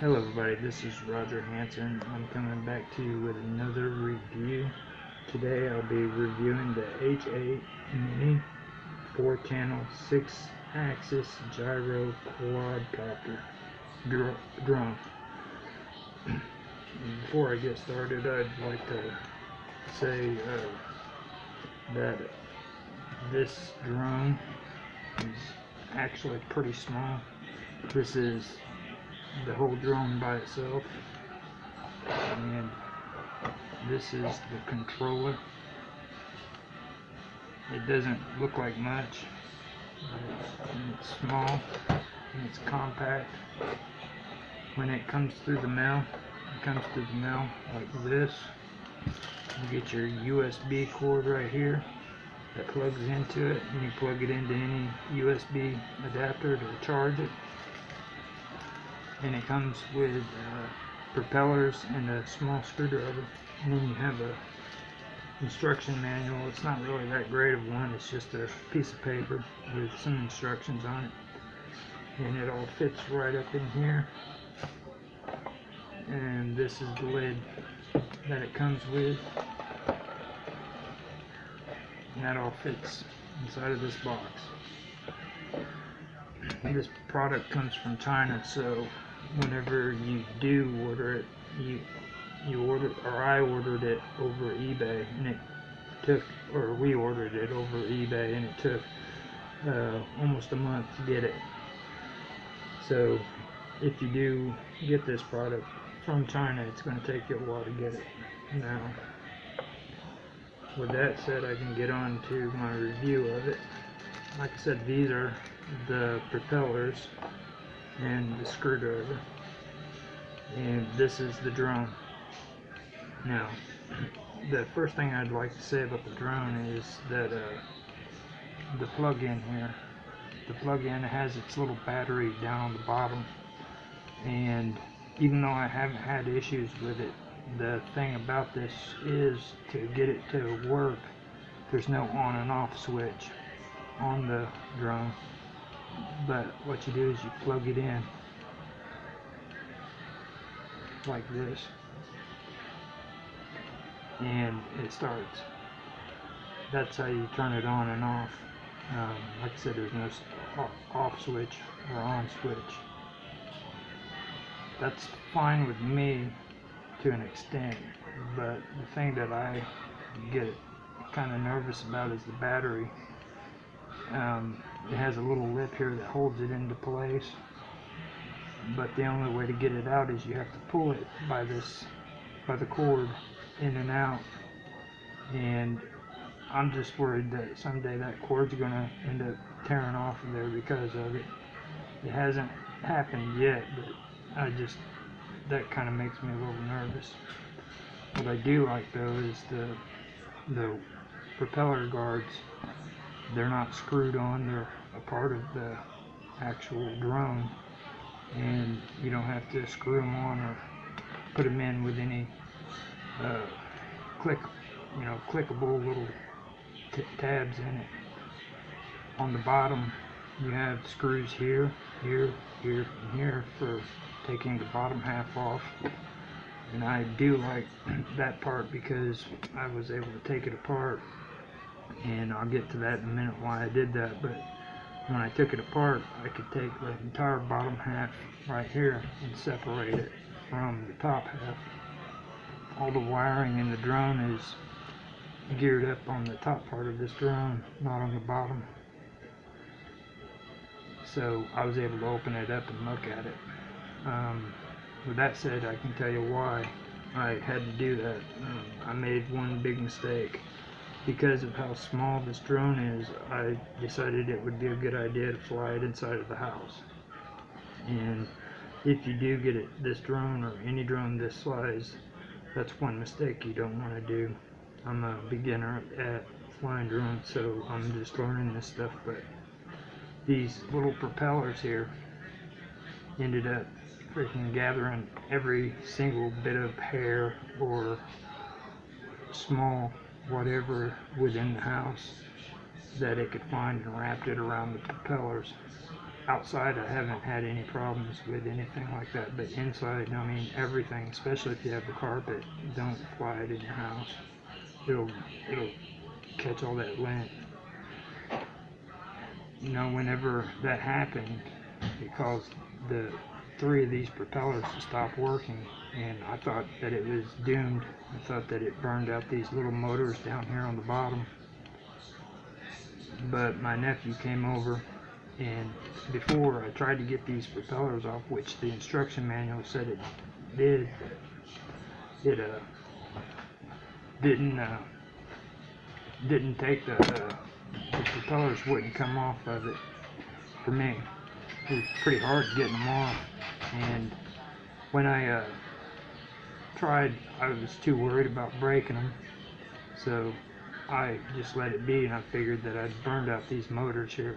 Hello everybody, this is Roger Hanson. I'm coming back to you with another review. Today I'll be reviewing the H8 Mini 4 channel 6 axis gyro quadcopter drone. Before I get started I'd like to say uh, that this drone is actually pretty small. This is the whole drone by itself. And this is the controller. It doesn't look like much it's small and it's compact. When it comes through the mail it comes through the mail like this. You get your USB cord right here that plugs into it and you plug it into any USB adapter to charge it and it comes with uh, propellers and a small screwdriver. And then you have a instruction manual. It's not really that great of one. It's just a piece of paper with some instructions on it. And it all fits right up in here. And this is the lid that it comes with. And that all fits inside of this box. This product comes from China so whenever you do order it, you you order or I ordered it over eBay and it took or we ordered it over eBay and it took uh, almost a month to get it. So if you do get this product from China, it's going to take you a while to get it. Now, with that said, I can get on to my review of it. Like I said, these are the propellers and the screwdriver. And this is the drone. Now the first thing I'd like to say about the drone is that uh, the plug-in here the plug-in has its little battery down on the bottom. And even though I haven't had issues with it the thing about this is to get it to work there's no on and off switch on the drone but what you do is you plug it in like this. And it starts. That's how you turn it on and off. Um, like I said there's no off switch or on switch. That's fine with me to an extent but the thing that I get kind of nervous about is the battery. Um, it has a little lip here that holds it into place. But the only way to get it out is you have to pull it by this by the cord in and out. And I'm just worried that someday that cord's gonna end up tearing off of there because of it. It hasn't happened yet but I just that kind of makes me a little nervous. What I do like though is the the propeller guards they're not screwed on they're a part of the actual drone. And you don't have to screw them on or put them in with any uh, click you know clickable little tabs in it. On the bottom you have screws here here here and here for taking the bottom half off. And I do like that part because I was able to take it apart and I'll get to that in a minute why I did that but when I took it apart I could take the entire bottom half right here and separate it from the top half. All the wiring in the drone is geared up on the top part of this drone not on the bottom. So I was able to open it up and look at it. Um, with that said I can tell you why I had to do that. Um, I made one big mistake because of how small this drone is, I decided it would be a good idea to fly it inside of the house. And if you do get it, this drone or any drone this size, that's one mistake you don't want to do. I'm a beginner at flying drones, so I'm just learning this stuff, but these little propellers here ended up freaking gathering every single bit of hair or small whatever within the house that it could find and wrapped it around the propellers outside I haven't had any problems with anything like that, but inside, I mean, everything, especially if you have the carpet, don't fly it in your house. It'll, it'll catch all that lint. You know, whenever that happened, it caused the three of these propellers to stop working, and I thought that it was doomed. I thought that it burned out these little motors down here on the bottom. But my nephew came over, and before I tried to get these propellers off, which the instruction manual said it did, it uh didn't uh didn't take the uh, the propellers wouldn't come off of it for me. It was pretty hard getting them off, and when I uh, tried, I was too worried about breaking them, so I just let it be, and I figured that I'd burned out these motors here.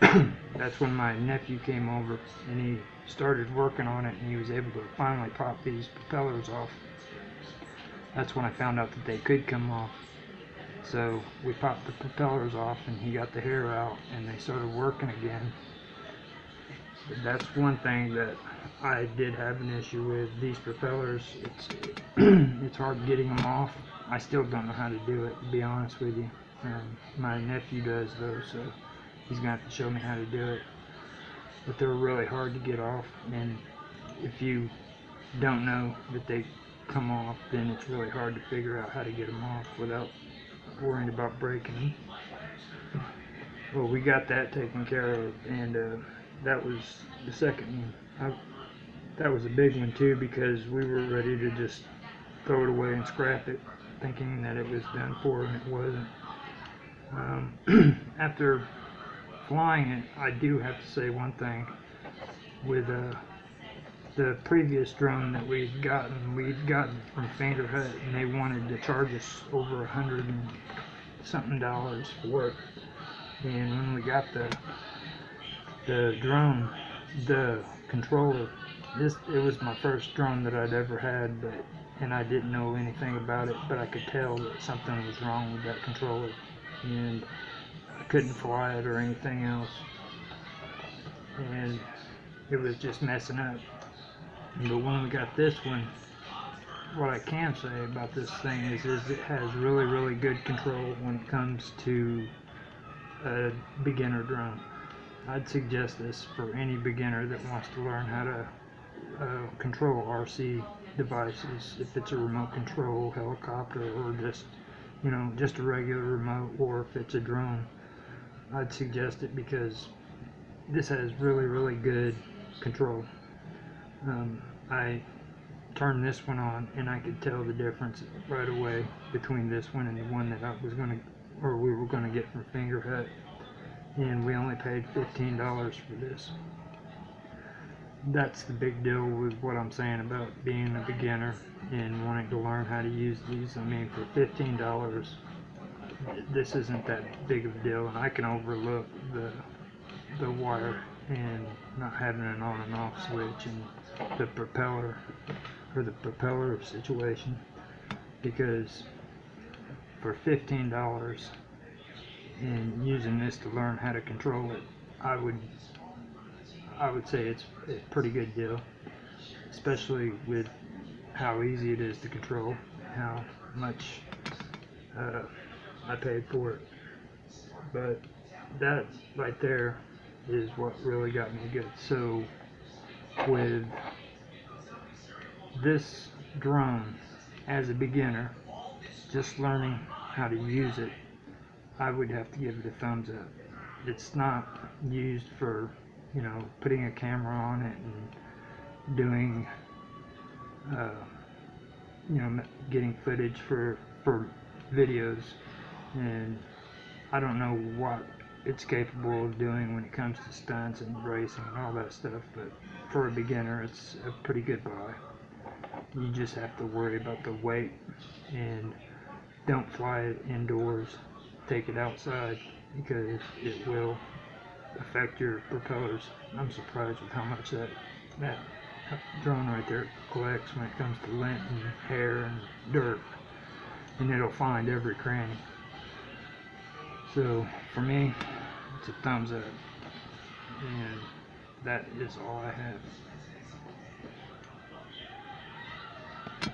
That's when my nephew came over, and he started working on it, and he was able to finally pop these propellers off. That's when I found out that they could come off. So we popped the propellers off and he got the hair out and they started working again. That's one thing that I did have an issue with. These propellers, it's it's hard getting them off. I still don't know how to do it, to be honest with you. Um, my nephew does though, so he's gonna have to show me how to do it. But they're really hard to get off, and if you don't know that they come off, then it's really hard to figure out how to get them off without worrying about breaking them. Well, we got that taken care of, and uh, that was the second one. I, that was a big one too because we were ready to just throw it away and scrap it, thinking that it was done for, and it wasn't. Um, after flying it, I do have to say one thing. With uh, the previous drone that we'd gotten, we'd gotten from Fingerhut, and they wanted to charge us over a hundred and something dollars for it. And when we got the the drone, the controller, this it was my first drone that I'd ever had, but and I didn't know anything about it, but I could tell that something was wrong with that controller, and I couldn't fly it or anything else, and it was just messing up. But when we got this one, what I can say about this thing is, is it has really, really good control when it comes to a beginner drone. I'd suggest this for any beginner that wants to learn how to uh, control RC devices, if it's a remote control helicopter or just, you know, just a regular remote or if it's a drone. I'd suggest it because this has really, really good control. Um, I turned this one on and I could tell the difference right away between this one and the one that I was going to, or we were going to get from Fingerhut. And we only paid $15 for this. That's the big deal with what I'm saying about being a beginner and wanting to learn how to use these. I mean, for $15, this isn't that big of a deal and I can overlook the the wire and not having an on and off switch and the propeller or the propeller situation because for $15 and using this to learn how to control it I would I would say it's a pretty good deal especially with how easy it is to control how much uh, I paid for it. But that right there is what really got me good. So with this drone as a beginner, just learning how to use it, I would have to give it a thumbs up. It's not used for, you know, putting a camera on it and doing, uh, you know, getting footage for, for videos. And I don't know what it's capable of doing when it comes to stunts and racing and all that stuff, but for a beginner, it's a pretty good buy. You just have to worry about the weight and don't fly it indoors. Take it outside because it will affect your propellers. I'm surprised with how much that that drone right there collects when it comes to lint and hair and dirt, and it'll find every cranny. So for me, it's a thumbs up. and that is all I have.